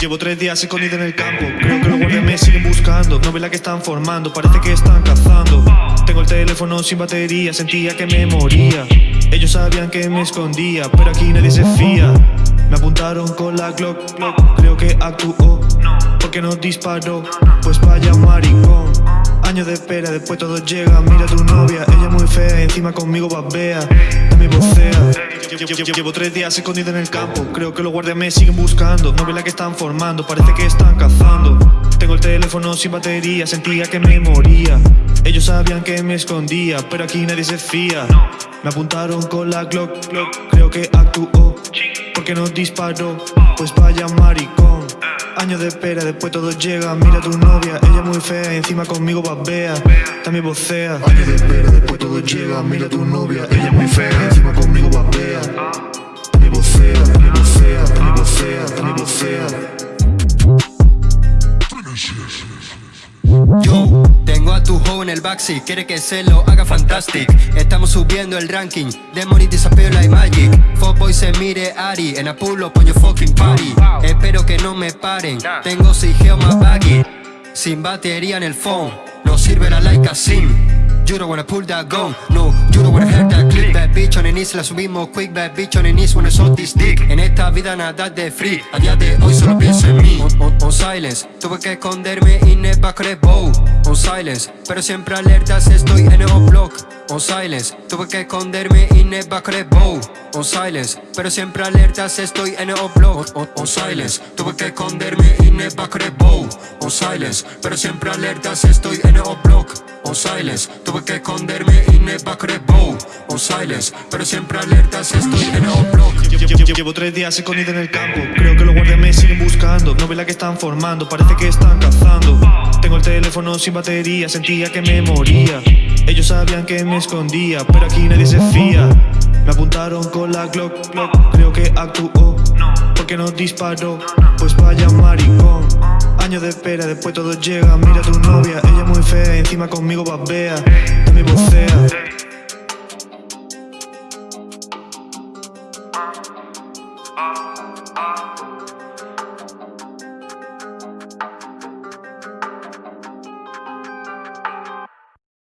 Llevo tres días escondido en el campo. Creo que los guardias me siguen buscando No ve la que están formando, parece que están cazando. Tengo el teléfono sin batería, sentía que me moría. Ellos sabían que me escondía Pero aquí nadie se fía. Me apuntaron con la Glock, creo que actuó Porque no disparó, pues vaya maricón. Años de espera, después todo llega. Mira tu novia, ella muy fea. Encima conmigo babea, también vocea Llevo tres días escondido en el campo. Creo que los guardias me siguen buscando. No ve la que están formando, parece que están cazando. Tengo el teléfono sin batería Sentía que me moría. Ellos sabían que me escondía Pero aquí nadie se fía. Me apuntaron con la Glock, Creo que actuó Porque no disparó Pues vaya maricón. Años de espera, después todo llega. Mira tu novia, ella muy fea Encima conmigo babea, también vocea. Años de espera, después todo llega. Mira tu novia, ella muy fea Encima conmigo babea También vocea, también vocea También vocea, también vocea. Yo tengo a tu joven en el backseat, quiere que se lo haga fantastic. Estamos subiendo el ranking, Demon y desafío like magic Fuckboy se mire Ari, en Apulo pollo fucking party. Espero que no me paren, tengo sigeo más baggy. Sin batería en el phone, no sirve la like a sim. You don't wanna pull that gun, no Wanna hear that click. Bad bitch on the knees, la subimos quick. Bad bitch on the knees, wanna shot this dick En esta vida nada de free. A día de hoy solo pienso en mí. On, on, on silence, tuve que esconderme y el back de bow. On silence, pero siempre alertas estoy en el block. On silence, tuve que esconderme y el back de bow. On silence, pero siempre alertas estoy en el block. On, on, silence, tuve que esconderme y el back de bow. On silence, pero siempre alertas estoy en el block. On silence, tuve que esconderme y me back bow On silence, pero siempre alertas estoy en el block Llevo tres días escondido en el campo. Creo que los guardias me siguen buscando. No ve la que están formando, parece que están cazando. Tengo el teléfono sin batería Sentía que me moría. Ellos sabían que me escondía Pero aquí nadie se fía. Me apuntaron con la Glock, Creo que actuó. Porque no disparó Pues vaya maricón. Años de espera, después todo llega. Mira tu novia, ella muy fea encima conmigo babea, de mi vocea. ah. ah, ah.